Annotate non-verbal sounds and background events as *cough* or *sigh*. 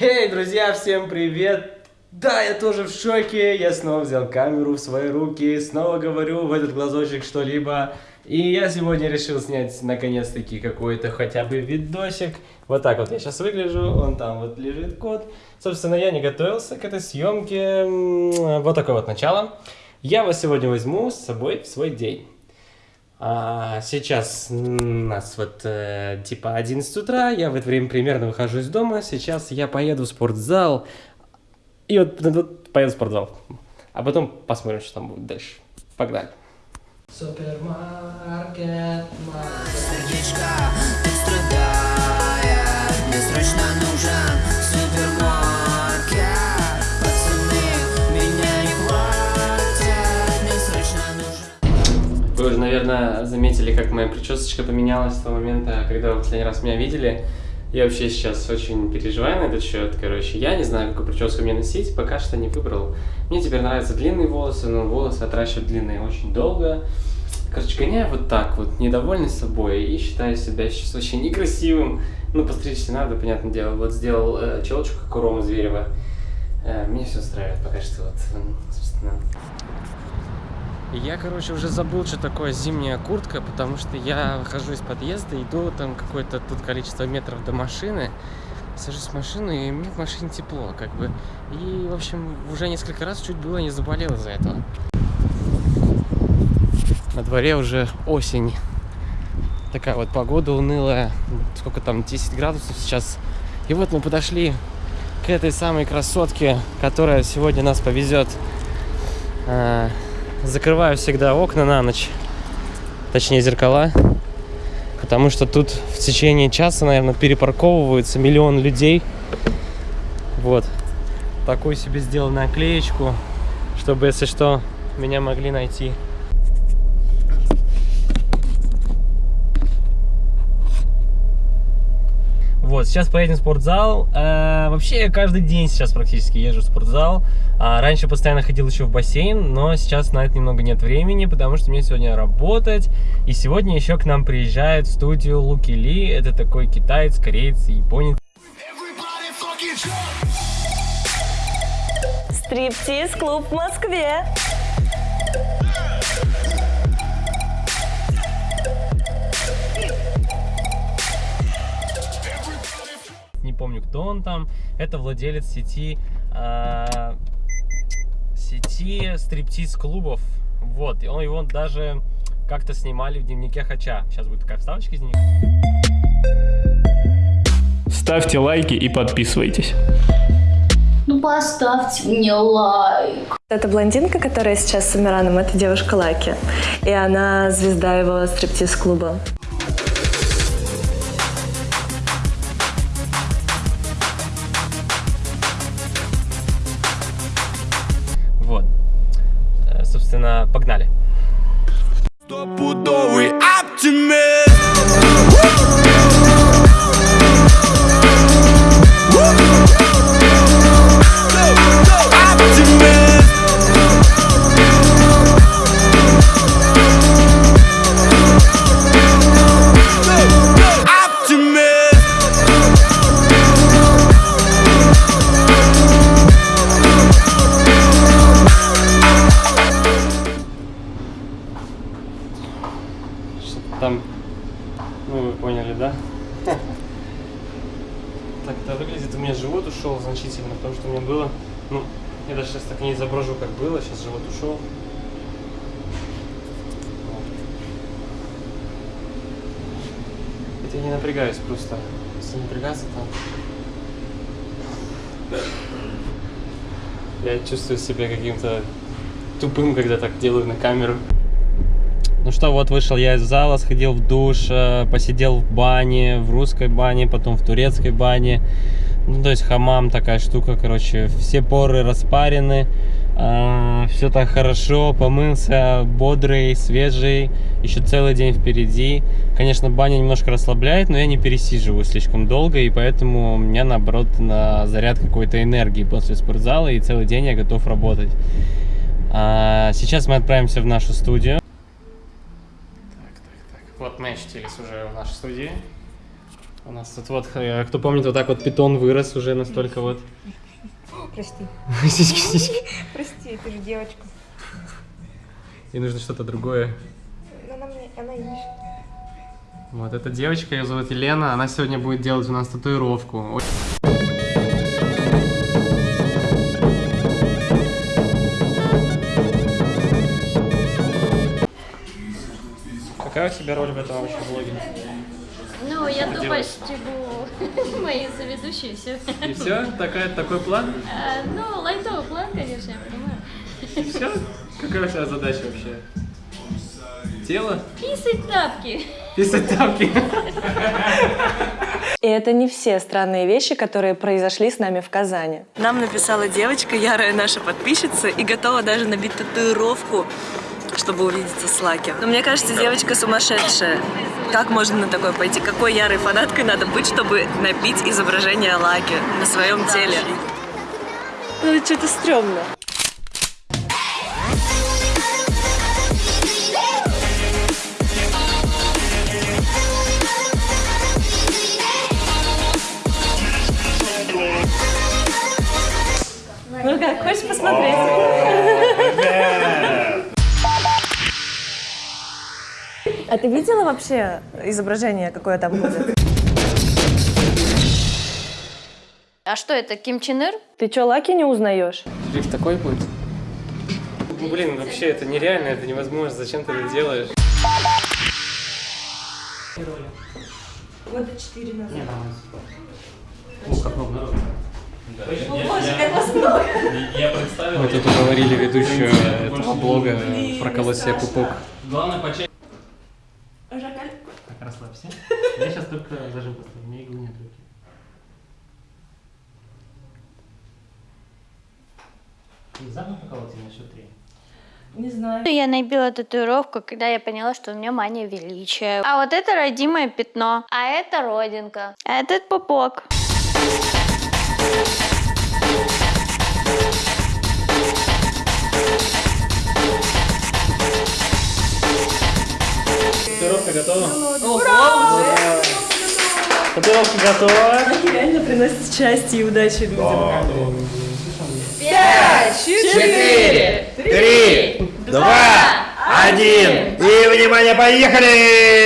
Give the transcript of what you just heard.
Эй, друзья, всем привет! Да, я тоже в шоке, я снова взял камеру в свои руки, снова говорю в этот глазочек что-либо. И я сегодня решил снять наконец-таки какой-то хотя бы видосик. Вот так вот я сейчас выгляжу, он там вот лежит код. Собственно, я не готовился к этой съемке. Вот такое вот начало. Я вас сегодня возьму с собой в свой день. А сейчас у нас вот э, типа 11 утра, я в это время примерно выхожу из дома, сейчас я поеду в спортзал, и вот, вот поеду в спортзал, а потом посмотрим, что там будет дальше. Погнали. Супермаркет, наверное, заметили, как моя причесочка поменялась с того момента, когда вы последний раз меня видели. Я вообще сейчас очень переживаю на этот счет, короче. Я не знаю, какую прическу мне носить, пока что не выбрал. Мне теперь нравятся длинные волосы, но волосы отращивать длинные очень долго. Короче, гоняю вот так вот, недовольный собой и считаю себя сейчас очень некрасивым. Ну, постричься надо, понятное дело. Вот сделал э, челочку, как у Ромы Зверева. Э, мне все устраивает пока что, вот, собственно. Я, короче, уже забыл, что такое зимняя куртка, потому что я выхожу из подъезда, иду там какое-то тут количество метров до машины, сажусь в машину, и мне в машине тепло, как бы. И, в общем, уже несколько раз чуть было не заболел из-за этого. На дворе уже осень. Такая вот погода унылая. Сколько там, 10 градусов сейчас. И вот мы подошли к этой самой красотке, которая сегодня нас повезет а, закрываю всегда окна на ночь, точнее зеркала, потому что тут в течение часа, наверное, перепарковываются миллион людей. Вот. Такую себе сделал наклеечку, чтобы, если что, меня могли найти. Вот, сейчас поедем в спортзал. Э, вообще, я каждый день сейчас практически езжу в спортзал. А, раньше постоянно ходил еще в бассейн, но сейчас на это немного нет времени, потому что мне сегодня работать. И сегодня еще к нам приезжает в студию Луки Ли. Это такой китаец, кореец, японец. Стриптиз-клуб в Москве. Помню, кто он там. Это владелец сети... а, сети стриптиз-клубов. Вот, и он, его даже как-то снимали в дневнике Хача. Сейчас будет такая вставочка из них. Ставьте лайки и подписывайтесь. Ну поставьте мне лайк. Это блондинка, которая сейчас с Амираном, это девушка Лаки. И она звезда его стриптиз-клуба. Собственно, погнали. Стопудовый ну вы поняли, да? *laughs* Так это выглядит. У меня живот ушел значительно, потому что у меня было, ну, я даже сейчас так не изображу, как было, сейчас живот ушел. Хотя я не напрягаюсь просто. Если напрягаться, то *laughs* я чувствую себя каким-то тупым, когда так делаю на камеру. Ну что, вот вышел я из зала, сходил в душ, э, посидел в бане, в русской бане, потом в турецкой бане. Ну, то есть хамам такая штука, короче, все поры распарены, все так хорошо, помылся, бодрый, свежий, еще целый день впереди. Конечно, баня немножко расслабляет, но я не пересиживаю слишком долго, и поэтому у меня, наоборот, на заряд какой-то энергии после спортзала, и целый день я готов работать. А, сейчас мы отправимся в нашу студию. Вот мы очутились уже в нашей студии. У нас тут вот, э, кто помнит, вот так вот питон вырос уже настолько вот. Прости. *laughs* Сиськи, сиськи. Прости, ты же девочка. И нужно что-то другое. Она мне, она ищет. Вот эта девочка, ее зовут Елена, она сегодня будет делать у нас татуировку. Какая у тебя роль в этом вообще блоге? Ну, я тупо делаешь? стебу мои соведущие, все. И все? Такая, такой план? Ну, лайтовый план, конечно, я понимаю. И все? Какая у тебя задача вообще? Тело? Писать тапки. Писать тапки? *laughs* И это не все странные вещи, которые произошли с нами в Казани. Нам написала девочка, ярая наша подписчица, и готова даже набить татуировку, чтобы увидеться с Лаки. Но мне кажется, девочка сумасшедшая. Как можно на такое пойти? Какой ярой фанаткой надо быть, чтобы набить изображение Лаки на своем теле? Ну, что-то стрёмно. А ты видела вообще изображение, какое там будет? А что это, Ким Чен Ир? Ты что, Лаки не узнаешь? Шрифт такой будет? Ну, блин, вообще это нереально, это невозможно. Зачем ты это делаешь? Года четыре назад. Ну, как много Боже, как вас много! Мы тут уговорили ведущую этого блога проколоть себе пупок. Главное почаще. Так, расслабься. Я сейчас только зажим поставлю, у меня иглы нет в руке. Внезапно проколоть на счет три. Не знаю. Я набила татуировку, когда я поняла, что у меня мания величия. А вот это родимое пятно. А это родинка. А этот пупок. Татуировка готова? Ура! Татуировка готова. Реально приносит счастье и удачи людям. Четыре, три, два, один. И, внимание, поехали!